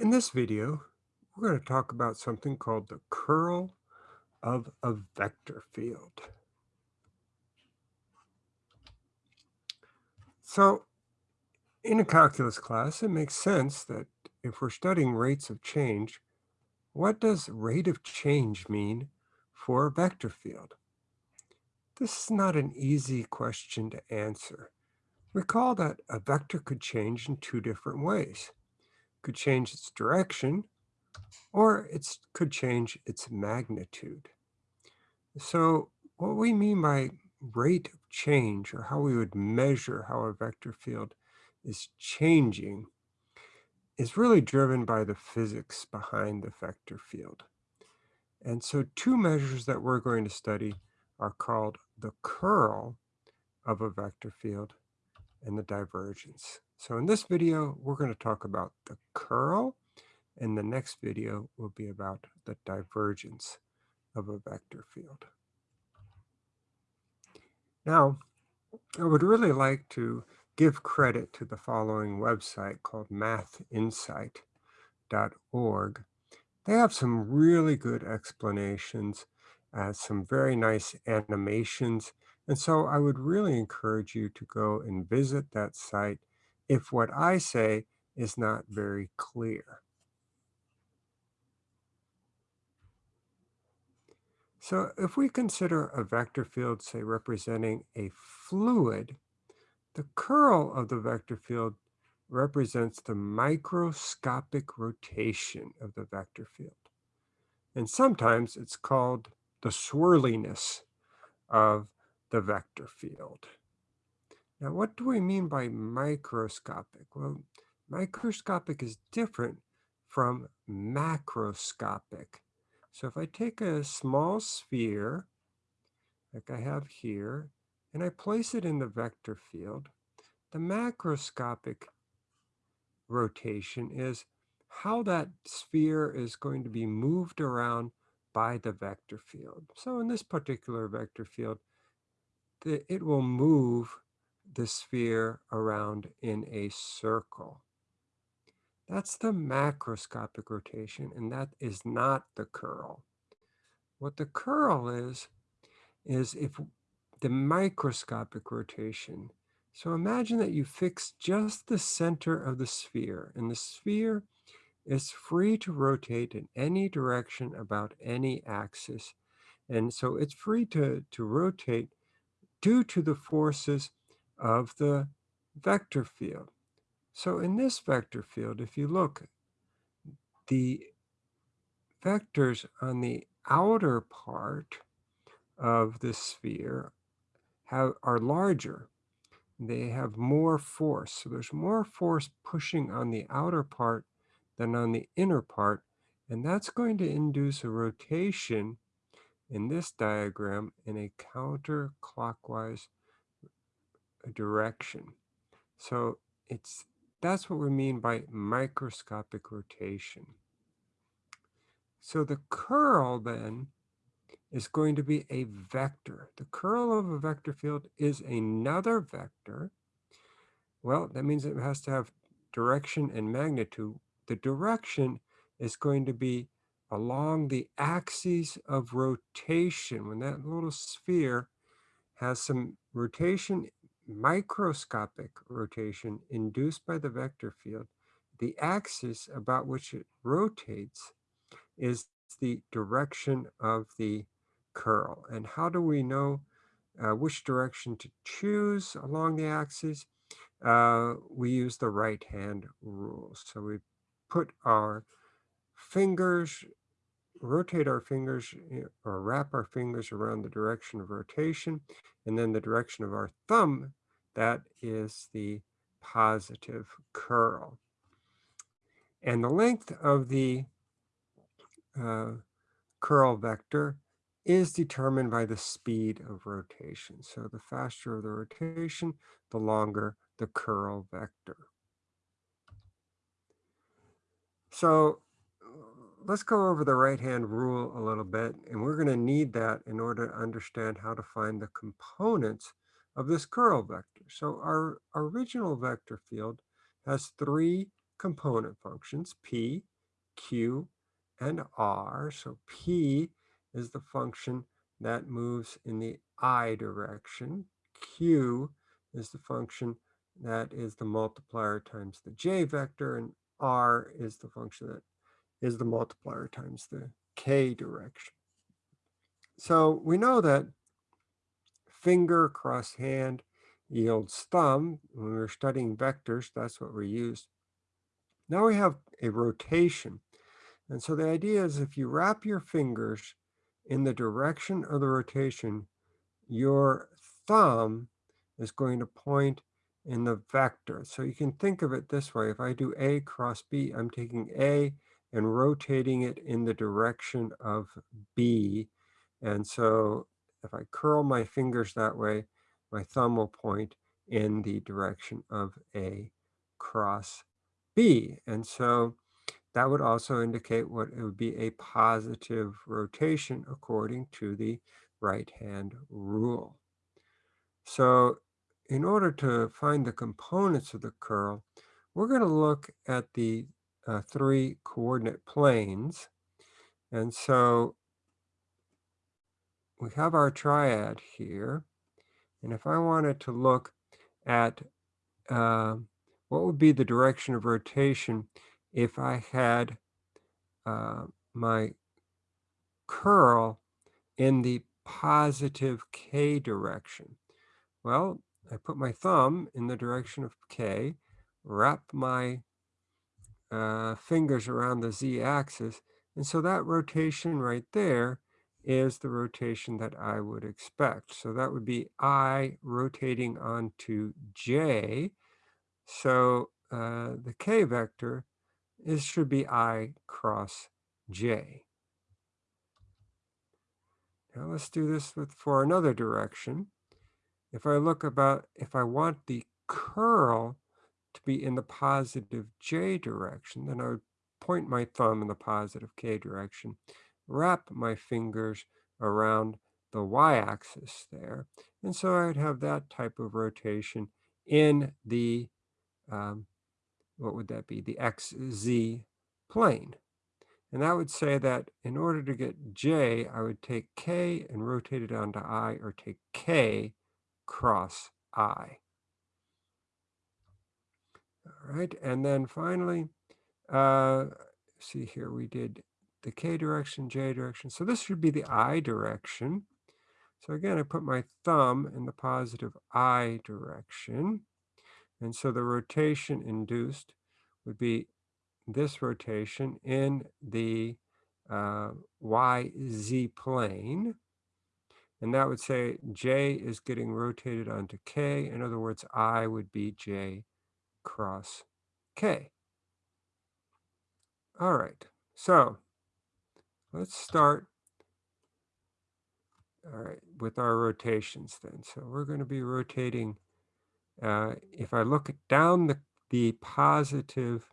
In this video, we're going to talk about something called the curl of a vector field. So in a calculus class, it makes sense that if we're studying rates of change, what does rate of change mean for a vector field? This is not an easy question to answer. Recall that a vector could change in two different ways. Could change its direction, or it could change its magnitude. So what we mean by rate of change, or how we would measure how a vector field is changing, is really driven by the physics behind the vector field. And so two measures that we're going to study are called the curl of a vector field and the divergence. So in this video, we're going to talk about the curl, and the next video will be about the divergence of a vector field. Now, I would really like to give credit to the following website called mathinsight.org. They have some really good explanations, uh, some very nice animations, and so I would really encourage you to go and visit that site if what I say is not very clear. So if we consider a vector field, say, representing a fluid, the curl of the vector field represents the microscopic rotation of the vector field. And sometimes it's called the swirliness of the vector field. Now, what do we mean by microscopic? Well, microscopic is different from macroscopic. So if I take a small sphere, like I have here, and I place it in the vector field, the macroscopic rotation is how that sphere is going to be moved around by the vector field. So in this particular vector field, the, it will move the sphere around in a circle. That's the macroscopic rotation, and that is not the curl. What the curl is, is if the microscopic rotation. So imagine that you fix just the center of the sphere, and the sphere is free to rotate in any direction about any axis. And so it's free to, to rotate due to the forces of the vector field. So in this vector field, if you look, the vectors on the outer part of the sphere have, are larger. They have more force. So there's more force pushing on the outer part than on the inner part. And that's going to induce a rotation in this diagram in a counterclockwise direction. So it's that's what we mean by microscopic rotation. So the curl then is going to be a vector. The curl of a vector field is another vector. Well, that means it has to have direction and magnitude. The direction is going to be along the axes of rotation. When that little sphere has some rotation microscopic rotation induced by the vector field, the axis about which it rotates is the direction of the curl. And how do we know uh, which direction to choose along the axis? Uh, we use the right hand rule. So we put our fingers, rotate our fingers eh, or wrap our fingers around the direction of rotation, and then the direction of our thumb that is the positive curl. And the length of the uh, curl vector is determined by the speed of rotation. So the faster the rotation, the longer the curl vector. So let's go over the right-hand rule a little bit, and we're going to need that in order to understand how to find the components of this curl vector. So our, original vector field has three component functions, p, q, and r. So p is the function that moves in the i direction. q is the function that is the multiplier times the j vector, and r is the function that is the multiplier times the k direction. So we know that finger cross hand yields thumb. When we were studying vectors, that's what we used. Now we have a rotation. And so the idea is if you wrap your fingers in the direction of the rotation, your thumb is going to point in the vector. So you can think of it this way. If I do A cross B, I'm taking A and rotating it in the direction of B. And so if I curl my fingers that way, my thumb will point in the direction of A cross B. And so that would also indicate what it would be a positive rotation according to the right hand rule. So in order to find the components of the curl, we're going to look at the uh, three coordinate planes. And so we have our triad here. And if I wanted to look at uh, what would be the direction of rotation if I had uh, my curl in the positive k direction? Well, I put my thumb in the direction of k, wrap my uh, fingers around the z-axis, and so that rotation right there is the rotation that I would expect. So that would be I rotating onto J. So uh, the K vector is should be I cross J. Now let's do this with for another direction. If I look about, if I want the curl to be in the positive J direction, then I would point my thumb in the positive K direction wrap my fingers around the y-axis there. And so I'd have that type of rotation in the, um, what would that be, the xz plane. And that would say that in order to get j, I would take k and rotate it onto i, or take k cross i. All right, and then finally, uh, see here, we did the k direction, j direction. So this should be the i direction. So again, I put my thumb in the positive i direction. And so the rotation induced would be this rotation in the uh, yz plane. And that would say j is getting rotated onto k. In other words, i would be j cross k. All right, so Let's start all right, with our rotations then. So we're going to be rotating, uh, if I look down the, the positive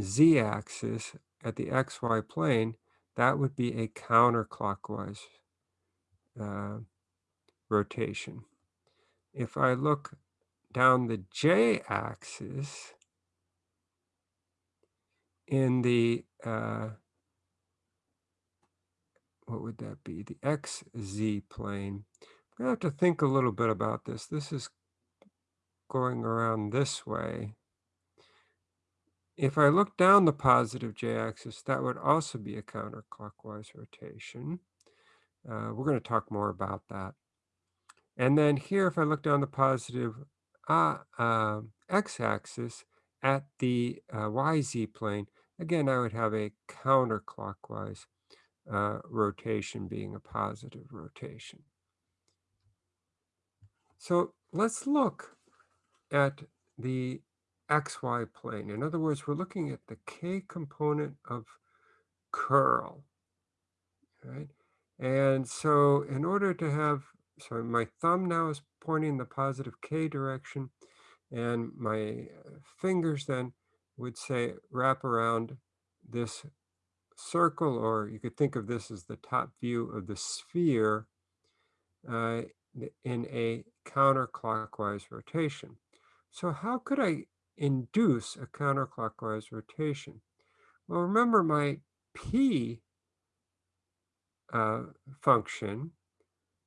z-axis at the xy plane, that would be a counterclockwise uh, rotation. If I look down the j-axis in the uh, what would that be? The xz plane. I'm to have to think a little bit about this. This is going around this way. If I look down the positive j-axis, that would also be a counterclockwise rotation. Uh, we're going to talk more about that. And then here, if I look down the positive uh, uh, x-axis at the uh, yz plane, again, I would have a counterclockwise uh, rotation being a positive rotation. So let's look at the xy plane. In other words, we're looking at the k component of curl, right? And so in order to have, so my thumb now is pointing the positive k direction, and my uh, fingers then would say wrap around this circle, or you could think of this as the top view of the sphere uh, in a counterclockwise rotation. So how could I induce a counterclockwise rotation? Well, remember my p uh, function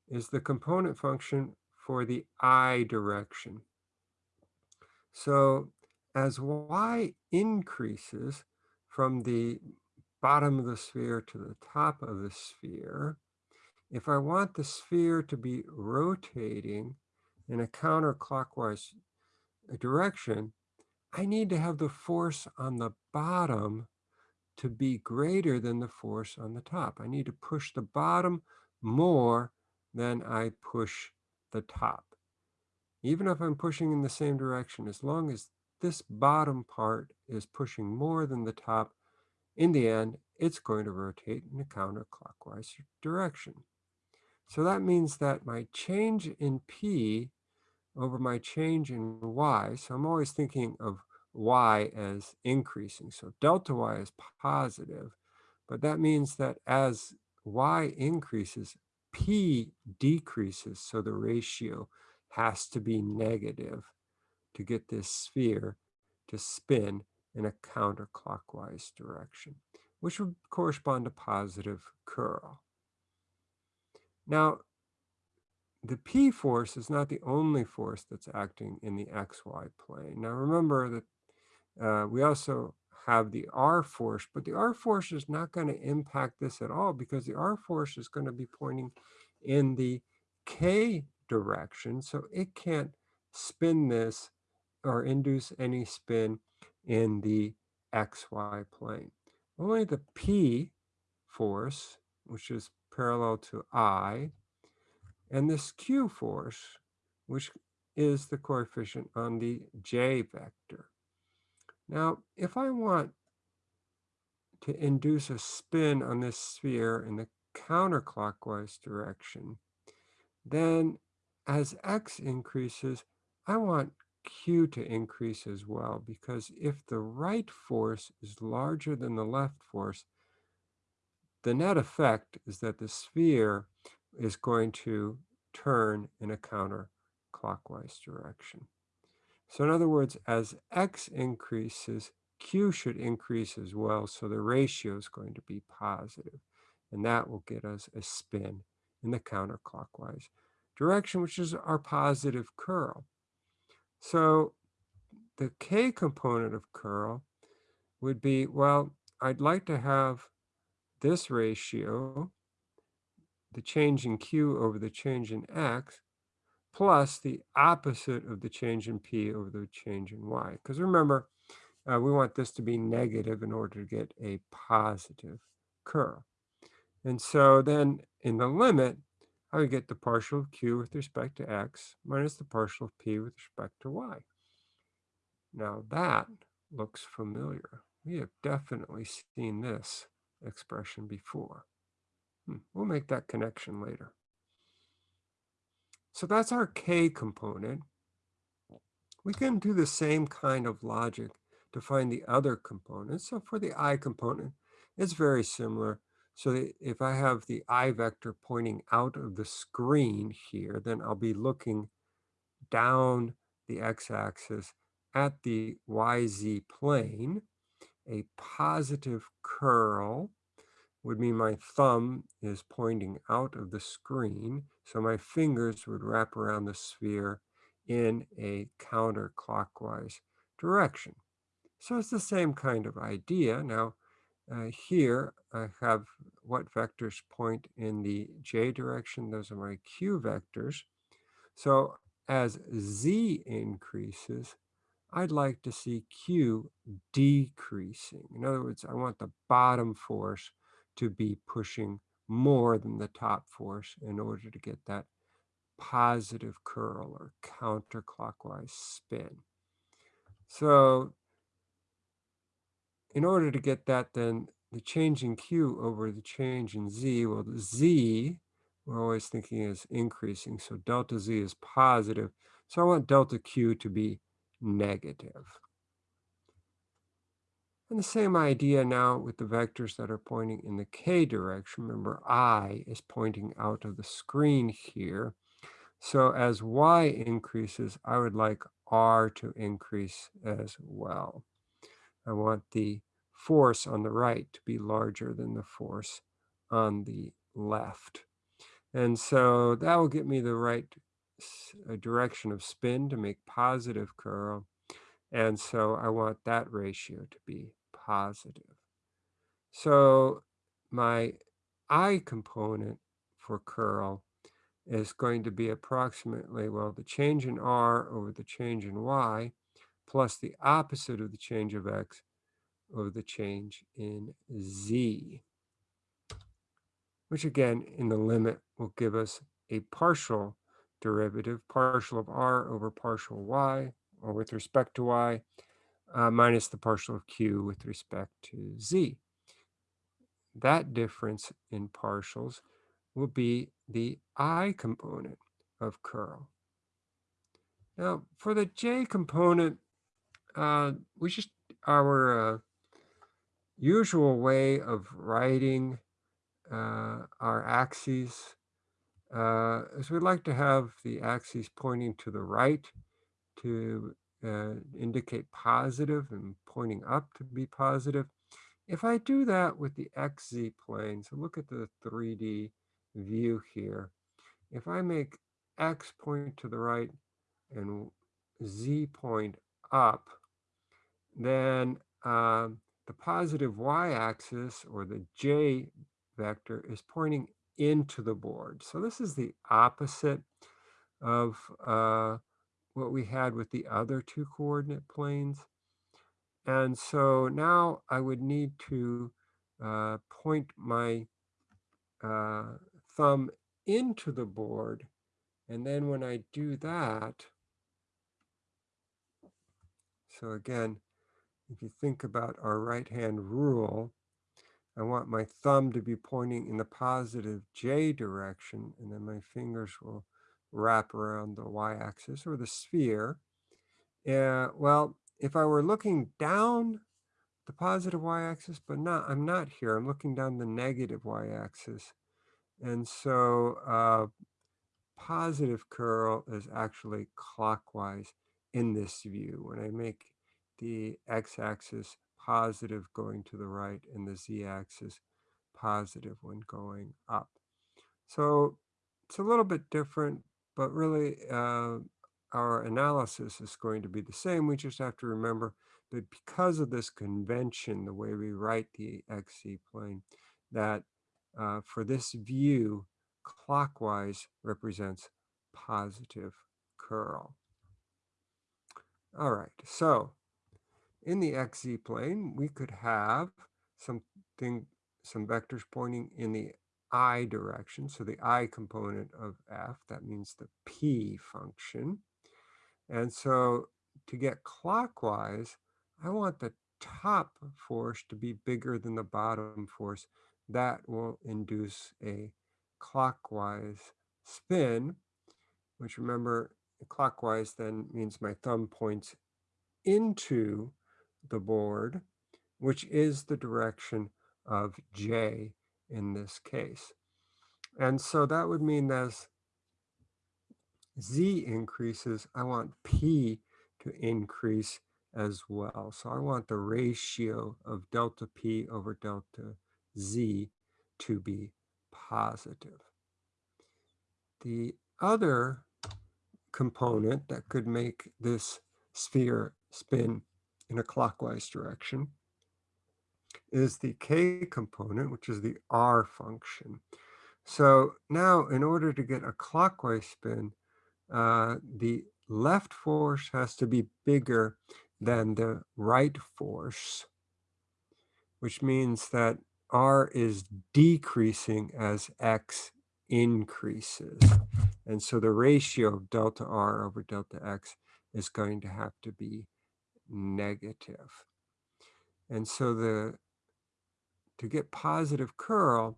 is the component function for the i direction. So as y increases from the bottom of the sphere to the top of the sphere, if I want the sphere to be rotating in a counterclockwise uh, direction, I need to have the force on the bottom to be greater than the force on the top. I need to push the bottom more than I push the top. Even if I'm pushing in the same direction, as long as this bottom part is pushing more than the top, in the end, it's going to rotate in a counterclockwise direction. So that means that my change in P over my change in Y, so I'm always thinking of Y as increasing. So delta Y is positive, but that means that as Y increases, P decreases. So the ratio has to be negative to get this sphere to spin in a counterclockwise direction, which would correspond to positive curl. Now, the P force is not the only force that's acting in the XY plane. Now remember that uh, we also have the R force, but the R force is not going to impact this at all because the R force is going to be pointing in the K direction. So it can't spin this or induce any spin in the XY plane. Only the P force, which is parallel to I, and this Q force, which is the coefficient on the J vector. Now, if I want to induce a spin on this sphere in the counterclockwise direction, then as x increases, I want q to increase as well, because if the right force is larger than the left force, the net effect is that the sphere is going to turn in a counterclockwise direction. So in other words, as x increases, q should increase as well, so the ratio is going to be positive, and that will get us a spin in the counterclockwise direction, which is our positive curl. So the k component of curl would be, well, I'd like to have this ratio, the change in q over the change in x, plus the opposite of the change in p over the change in y. Because remember, uh, we want this to be negative in order to get a positive curl. And so then in the limit, I would get the partial of q with respect to x minus the partial of p with respect to y. Now that looks familiar. We have definitely seen this expression before. Hmm. We'll make that connection later. So that's our k component. We can do the same kind of logic to find the other components. So for the i component, it's very similar. So if I have the I vector pointing out of the screen here, then I'll be looking down the x-axis at the YZ plane. A positive curl would mean my thumb is pointing out of the screen. So my fingers would wrap around the sphere in a counterclockwise direction. So it's the same kind of idea. Now, Uh, here I have what vectors point in the j direction. Those are my q vectors. So as z increases, I'd like to see q decreasing. In other words, I want the bottom force to be pushing more than the top force in order to get that positive curl or counterclockwise spin. So in order to get that, then the change in Q over the change in Z, well, the Z, we're always thinking is increasing. So delta Z is positive. So I want delta Q to be negative. And the same idea now with the vectors that are pointing in the K direction. Remember, I is pointing out of the screen here. So as Y increases, I would like r to increase as well. I want the force on the right to be larger than the force on the left. And so that will get me the right direction of spin to make positive curl. And so I want that ratio to be positive. So my I component for curl is going to be approximately, well, the change in R over the change in Y plus the opposite of the change of X over the change in Z, which again, in the limit will give us a partial derivative, partial of R over partial Y, or with respect to Y, uh, minus the partial of Q with respect to Z. That difference in partials will be the I component of curl. Now, for the J component, uh, we just, our uh, usual way of writing uh, our axes uh, is we'd like to have the axes pointing to the right to uh, indicate positive and pointing up to be positive. If I do that with the XZ plane, so look at the 3D view here. If I make X point to the right and Z point up, then um, the positive y-axis or the j vector is pointing into the board. So this is the opposite of uh, what we had with the other two coordinate planes. And so now I would need to uh, point my uh, thumb into the board. And then when I do that, so again, if you think about our right-hand rule, I want my thumb to be pointing in the positive J direction, and then my fingers will wrap around the y-axis or the sphere. Uh, well, if I were looking down the positive y-axis, but not, I'm not here. I'm looking down the negative y-axis. And so uh, positive curl is actually clockwise in this view. When I make the x-axis positive going to the right and the z-axis positive when going up. So it's a little bit different, but really uh, our analysis is going to be the same. We just have to remember that because of this convention, the way we write the XZ plane, that uh, for this view, clockwise represents positive curl. All right, so in the xz plane, we could have something, some vectors pointing in the i direction. So the i component of f, that means the p function. And so to get clockwise, I want the top force to be bigger than the bottom force. That will induce a clockwise spin, which remember clockwise then means my thumb points into the board, which is the direction of J in this case. And so that would mean as Z increases, I want P to increase as well. So I want the ratio of delta P over delta Z to be positive. The other component that could make this sphere spin in a clockwise direction is the k component, which is the r function. So now in order to get a clockwise spin, uh, the left force has to be bigger than the right force, which means that r is decreasing as x increases. And so the ratio of delta r over delta x is going to have to be negative. And so the to get positive curl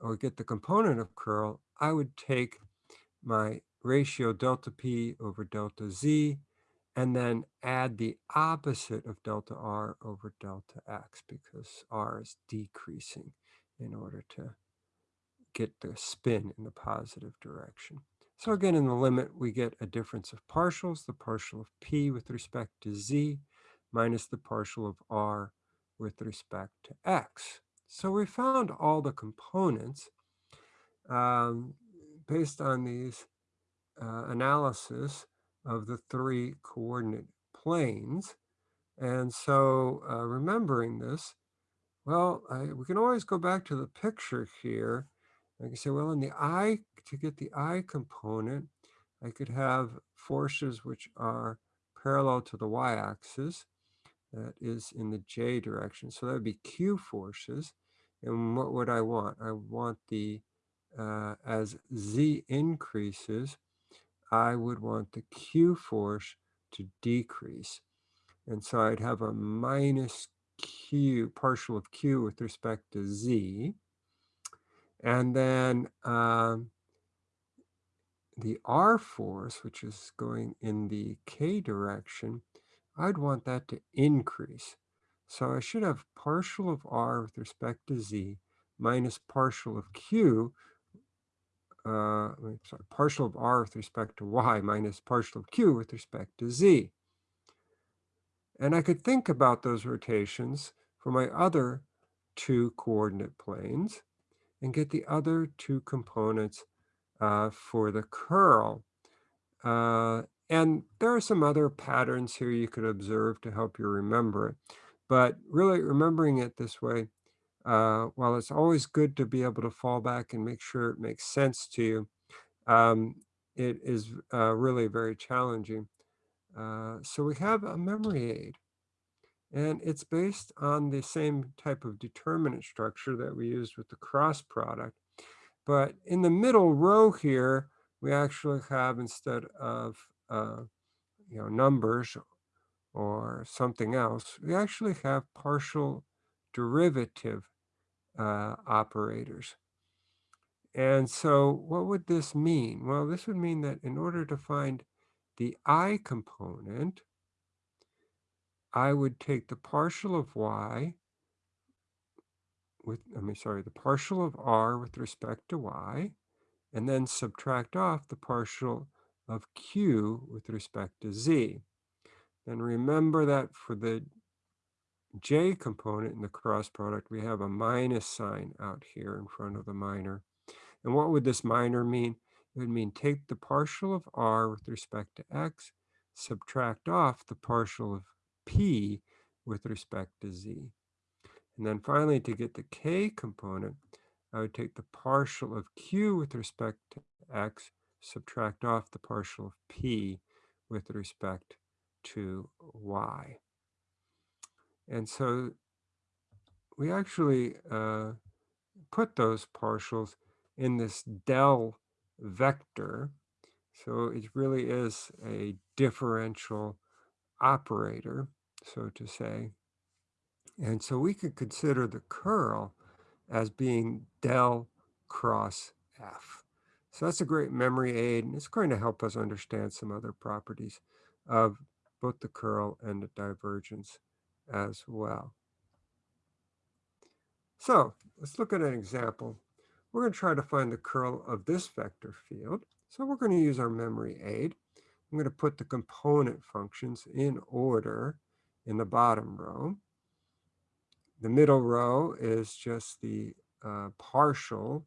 or get the component of curl, I would take my ratio delta p over delta z and then add the opposite of delta r over delta x because r is decreasing in order to get the spin in the positive direction. So again, in the limit, we get a difference of partials, the partial of p with respect to z, minus the partial of r with respect to x. So we found all the components um, based on these uh, analysis of the three coordinate planes. And so uh, remembering this, well, I, we can always go back to the picture here. I can say, well, in the I, to get the I component, I could have forces which are parallel to the y-axis, that is in the j direction. So that would be q forces. And what would I want? I want the, uh, as z increases, I would want the q force to decrease. And so I'd have a minus q, partial of q with respect to z. And then um, the r force, which is going in the k direction, I'd want that to increase. So I should have partial of r with respect to z minus partial of q, uh, sorry, partial of r with respect to y minus partial of q with respect to z. And I could think about those rotations for my other two coordinate planes and get the other two components uh, for the curl. Uh, and there are some other patterns here you could observe to help you remember it. But really remembering it this way, uh, while it's always good to be able to fall back and make sure it makes sense to you, um, it is uh, really very challenging. Uh, so we have a memory aid. And it's based on the same type of determinant structure that we used with the cross product. But in the middle row here, we actually have instead of uh, you know numbers or something else, we actually have partial derivative uh, operators. And so what would this mean? Well, this would mean that in order to find the i component, I would take the partial of y with, I mean, sorry, the partial of r with respect to y, and then subtract off the partial of q with respect to z. And remember that for the j component in the cross product, we have a minus sign out here in front of the minor. And what would this minor mean? It would mean take the partial of r with respect to x, subtract off the partial of p with respect to z. And then finally, to get the k component, I would take the partial of q with respect to x, subtract off the partial of p with respect to y. And so we actually uh, put those partials in this del vector. So it really is a differential operator, so to say. And so we could consider the curl as being del cross f. So that's a great memory aid, and it's going to help us understand some other properties of both the curl and the divergence as well. So let's look at an example. We're going to try to find the curl of this vector field. So we're going to use our memory aid. I'm going to put the component functions in order in the bottom row. The middle row is just the uh, partials.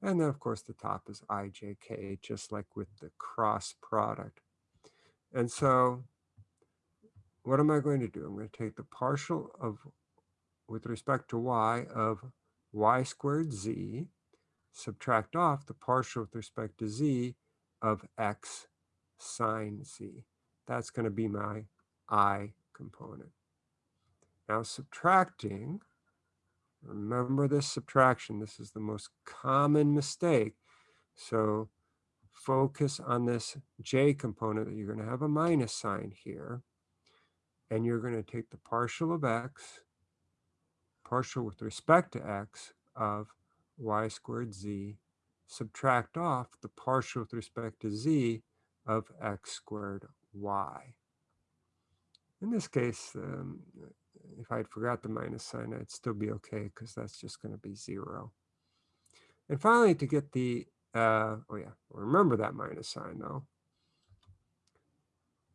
And then, of course, the top is ijk, just like with the cross product. And so what am I going to do? I'm going to take the partial of, with respect to y, of y squared z, subtract off the partial with respect to z of x sine z. That's going to be my i component. Now subtracting, remember this subtraction. This is the most common mistake. So focus on this j component that you're going to have a minus sign here. And you're going to take the partial of x, partial with respect to x of y squared z, subtract off the partial with respect to z of x squared y. In this case, um, if I'd forgot the minus sign, I'd still be okay because that's just going to be zero. And finally, to get the uh, oh yeah, remember that minus sign though.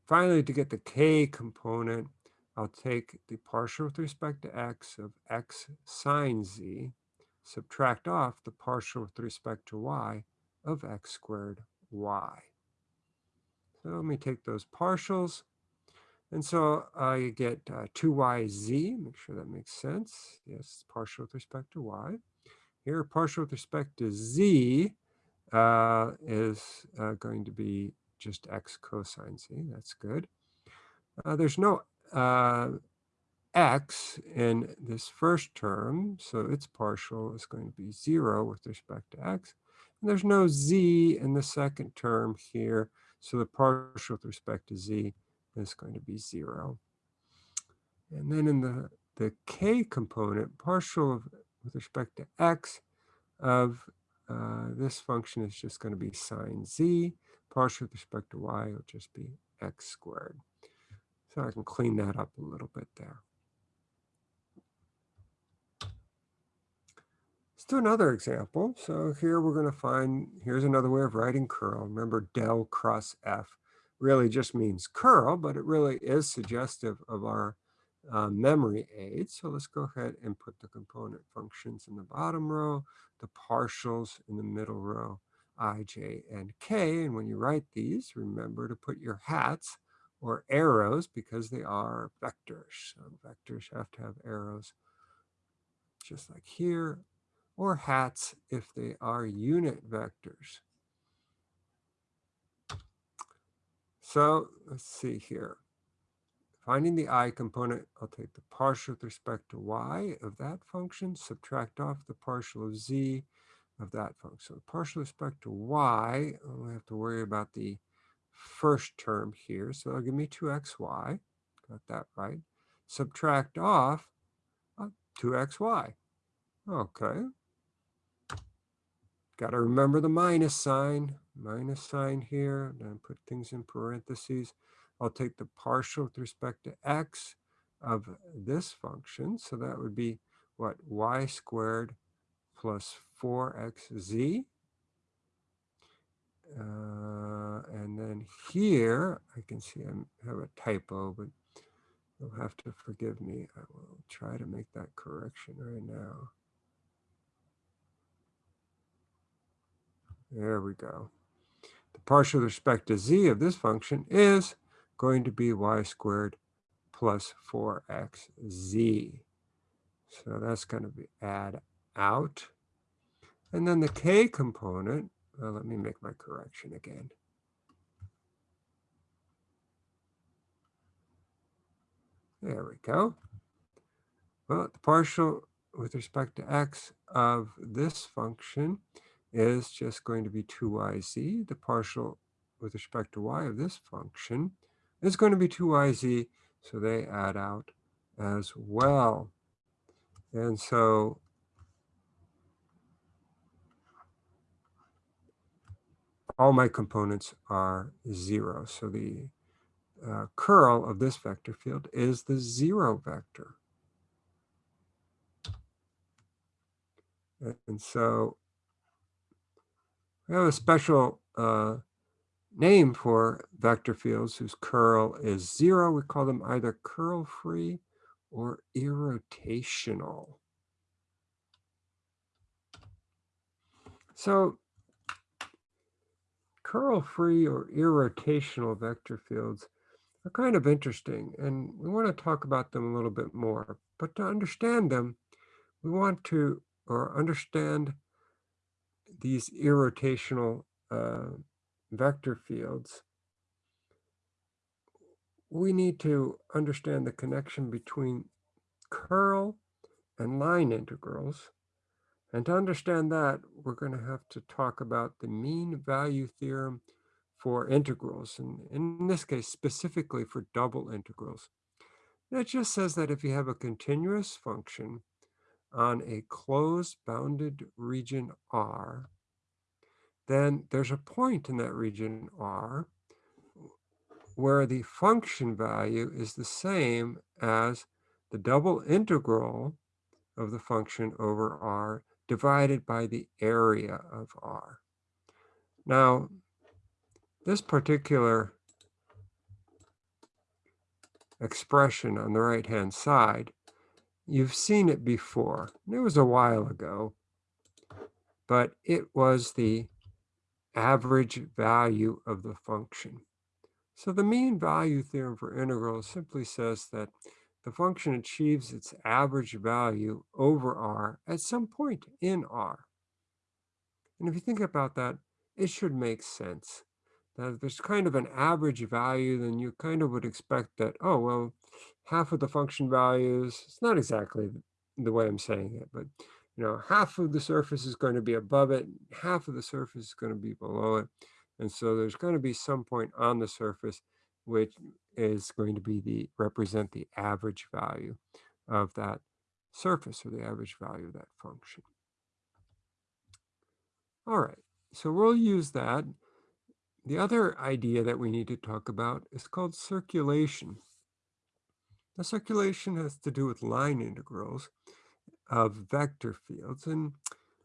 Finally, to get the k component, I'll take the partial with respect to x of x sine z, subtract off the partial with respect to y of x squared y. So let me take those partials. And so I get uh, 2yz, make sure that makes sense. Yes, partial with respect to y. Here, partial with respect to z uh, is uh, going to be just x cosine z. That's good. Uh, there's no uh, x in this first term, so its partial is going to be 0 with respect to x. And there's no z in the second term here, so the partial with respect to z is going to be 0. And then in the, the k component, partial with respect to x of uh, this function is just going to be sine z. Partial with respect to y will just be x squared. So I can clean that up a little bit there. Do another example. So here we're going to find, here's another way of writing curl. Remember del cross f really just means curl, but it really is suggestive of our uh, memory aid. So let's go ahead and put the component functions in the bottom row, the partials in the middle row, i, j, and k. And when you write these, remember to put your hats or arrows because they are vectors. So vectors have to have arrows just like here, or hats if they are unit vectors. So let's see here. Finding the i component, I'll take the partial with respect to y of that function, subtract off the partial of z of that function. So partial with respect to y, only have to worry about the first term here. So that'll give me 2xy. Got that right. Subtract off uh, 2xy. Okay. Got to remember the minus sign. Minus sign here. Then put things in parentheses. I'll take the partial with respect to x of this function. So that would be what? y squared plus 4xz uh, and then here, I can see I have a typo, but you'll have to forgive me. I will try to make that correction right now. There we go. The partial with respect to z of this function is going to be y squared plus 4xz. So that's going to be add out. And then the k component well, let me make my correction again. There we go. Well, the partial with respect to x of this function is just going to be 2yz. The partial with respect to y of this function is going to be 2yz, so they add out as well. And so all my components are zero. So the uh, curl of this vector field is the zero vector. And so we have a special uh, name for vector fields whose curl is zero. We call them either curl free or irrotational. So curl-free or irrotational vector fields are kind of interesting, and we want to talk about them a little bit more. But to understand them, we want to, or understand these irrotational uh, vector fields, we need to understand the connection between curl and line integrals and to understand that, we're going to have to talk about the mean value theorem for integrals, and in this case, specifically for double integrals. it just says that if you have a continuous function on a closed bounded region R, then there's a point in that region R where the function value is the same as the double integral of the function over R divided by the area of R. Now, this particular expression on the right-hand side, you've seen it before. It was a while ago, but it was the average value of the function. So the mean value theorem for integrals simply says that the function achieves its average value over r at some point in r. And if you think about that, it should make sense. That if there's kind of an average value, then you kind of would expect that, oh, well, half of the function values, it's not exactly the way I'm saying it, but you know, half of the surface is going to be above it, half of the surface is going to be below it. And so there's going to be some point on the surface which is going to be the represent the average value of that surface or the average value of that function. All right, so we'll use that. The other idea that we need to talk about is called circulation. The circulation has to do with line integrals of vector fields. And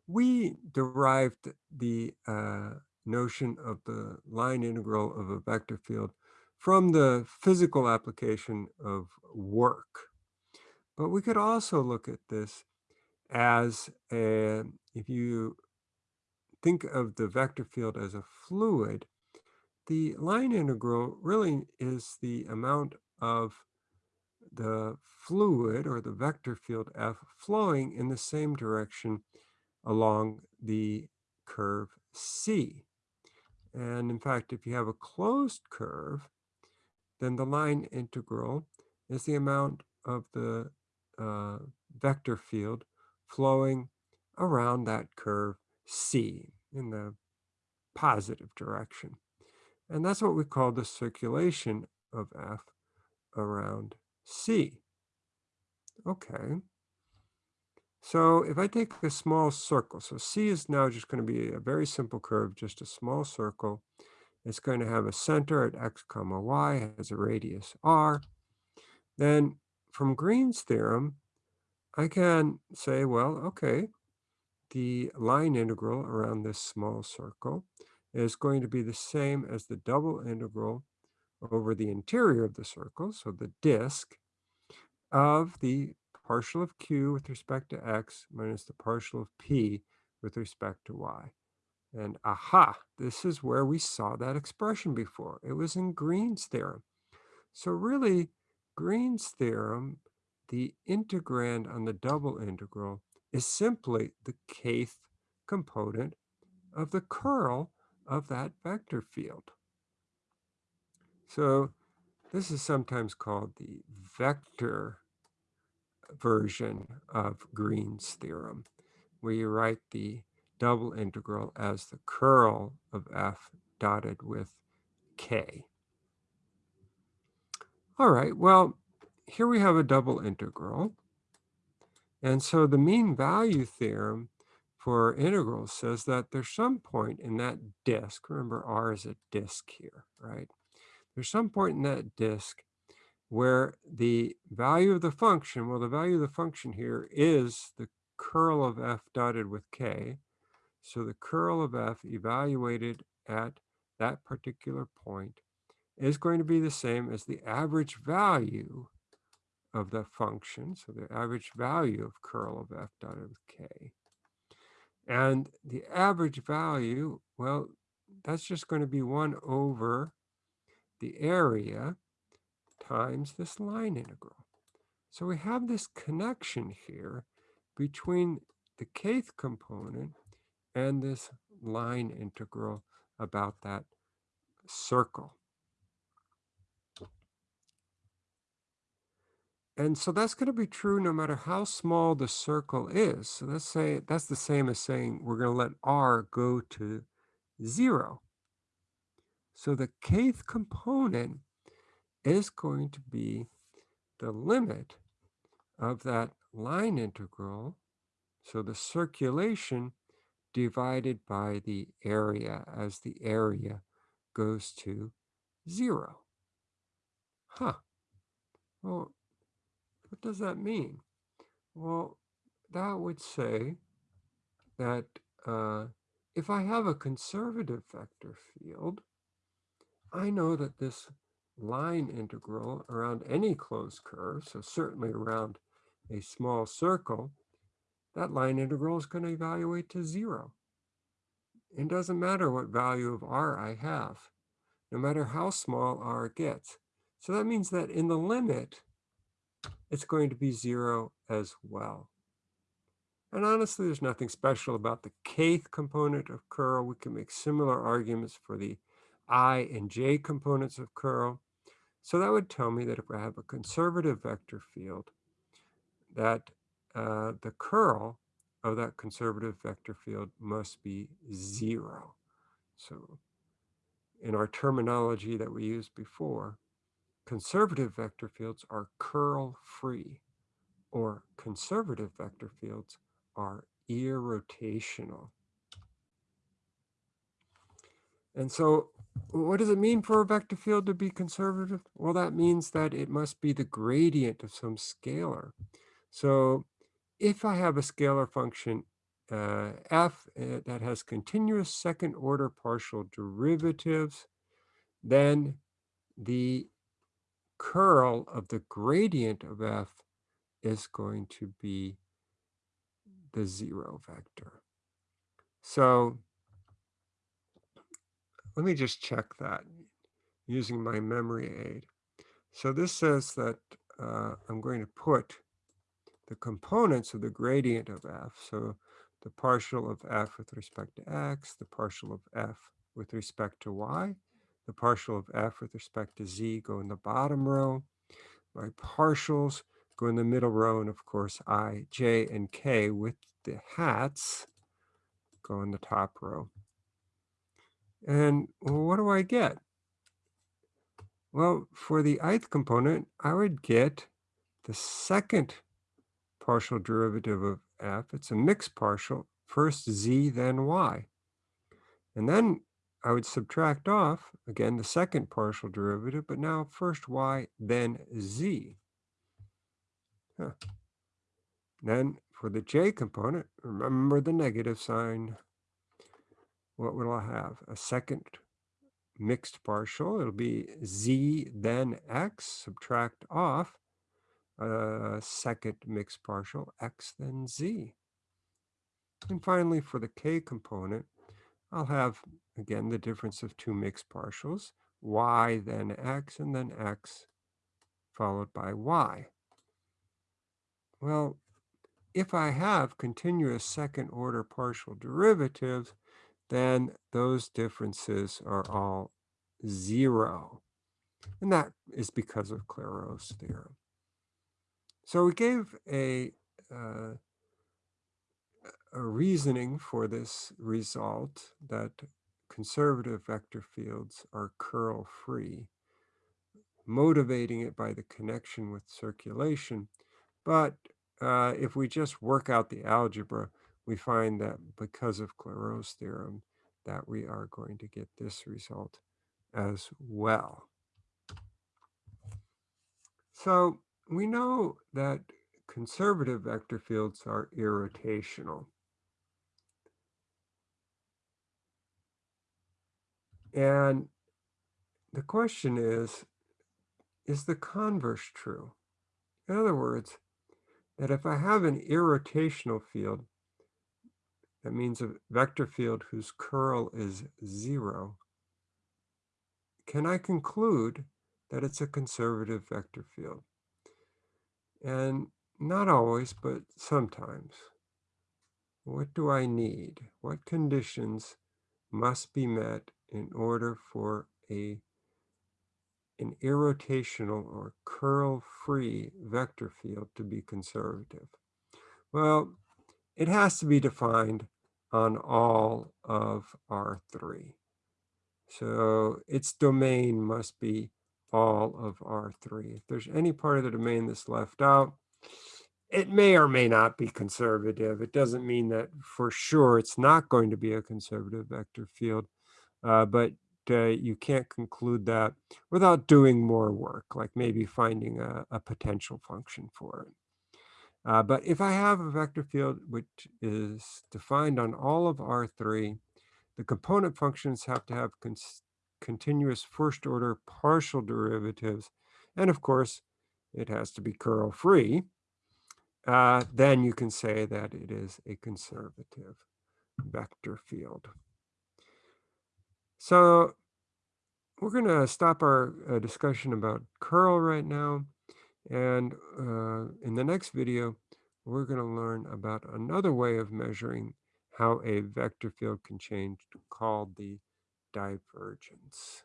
we derived the uh, notion of the line integral of a vector field from the physical application of work. But we could also look at this as a, if you think of the vector field as a fluid, the line integral really is the amount of the fluid or the vector field F flowing in the same direction along the curve C. And in fact, if you have a closed curve, then the line integral is the amount of the uh, vector field flowing around that curve C in the positive direction. And that's what we call the circulation of F around C. Okay. So if I take a small circle, so C is now just going to be a very simple curve, just a small circle. It's going to have a center at x comma y, has a radius r. Then from Green's theorem, I can say, well, okay, the line integral around this small circle is going to be the same as the double integral over the interior of the circle, so the disk, of the partial of q with respect to x minus the partial of p with respect to y. And aha, this is where we saw that expression before. It was in Green's theorem. So really, Green's theorem, the integrand on the double integral, is simply the kth component of the curl of that vector field. So this is sometimes called the vector version of Green's theorem, where you write the double integral as the curl of f dotted with k. All right, well, here we have a double integral. And so the mean value theorem for integrals says that there's some point in that disk, remember r is a disk here, right? There's some point in that disk where the value of the function, well, the value of the function here is the curl of f dotted with k. So the curl of f evaluated at that particular point is going to be the same as the average value of the function. So the average value of curl of f dotted with k. And the average value, well, that's just going to be 1 over the area times this line integral. So we have this connection here between the kth component and this line integral about that circle. And so that's going to be true no matter how small the circle is. So let's say that's the same as saying we're going to let r go to 0. So the kth component is going to be the limit of that line integral. So the circulation divided by the area as the area goes to zero. Huh. Well, what does that mean? Well, that would say that uh, if I have a conservative vector field, I know that this line integral around any closed curve, so certainly around a small circle, that line integral is going to evaluate to zero. It doesn't matter what value of r I have, no matter how small r gets. So that means that in the limit, it's going to be zero as well. And honestly, there's nothing special about the kth component of curl. We can make similar arguments for the i and j components of curl. So that would tell me that if I have a conservative vector field, that uh, the curl of that conservative vector field must be zero. So in our terminology that we used before, conservative vector fields are curl-free, or conservative vector fields are irrotational. And so what does it mean for a vector field to be conservative? Well, that means that it must be the gradient of some scalar. So if I have a scalar function uh, f uh, that has continuous second order partial derivatives, then the curl of the gradient of f is going to be the zero vector. So let me just check that using my memory aid. So this says that uh, I'm going to put the components of the gradient of f. So the partial of f with respect to x, the partial of f with respect to y, the partial of f with respect to z go in the bottom row. My partials go in the middle row, and of course i, j, and k with the hats go in the top row. And what do I get? Well, for the ith component, I would get the second partial derivative of f. It's a mixed partial, first z, then y. And then I would subtract off, again, the second partial derivative, but now first y, then z. Huh. Then for the j component, remember the negative sign. What will I have? A second mixed partial. It'll be z, then x, subtract off a second mixed partial, x, then z. And finally, for the k component, I'll have, again, the difference of two mixed partials, y, then x, and then x, followed by y. Well, if I have continuous second order partial derivatives, then those differences are all zero. And that is because of Clairaut's theorem. So we gave a, uh, a reasoning for this result that conservative vector fields are curl-free, motivating it by the connection with circulation. But uh, if we just work out the algebra, we find that because of Clairaut's theorem, that we are going to get this result as well. So we know that conservative vector fields are irrotational. And the question is, is the converse true? In other words, that if I have an irrotational field, that means a vector field whose curl is zero, can I conclude that it's a conservative vector field? And not always, but sometimes. What do I need? What conditions must be met in order for a an irrotational or curl-free vector field to be conservative? Well, it has to be defined on all of R3. So its domain must be all of R3. If there's any part of the domain that's left out, it may or may not be conservative. It doesn't mean that for sure it's not going to be a conservative vector field, uh, but uh, you can't conclude that without doing more work, like maybe finding a, a potential function for it. Uh, but if I have a vector field which is defined on all of R3, the component functions have to have continuous first order partial derivatives. And of course, it has to be curl free. Uh, then you can say that it is a conservative vector field. So we're going to stop our uh, discussion about curl right now. And uh, in the next video, we're going to learn about another way of measuring how a vector field can change called the divergence.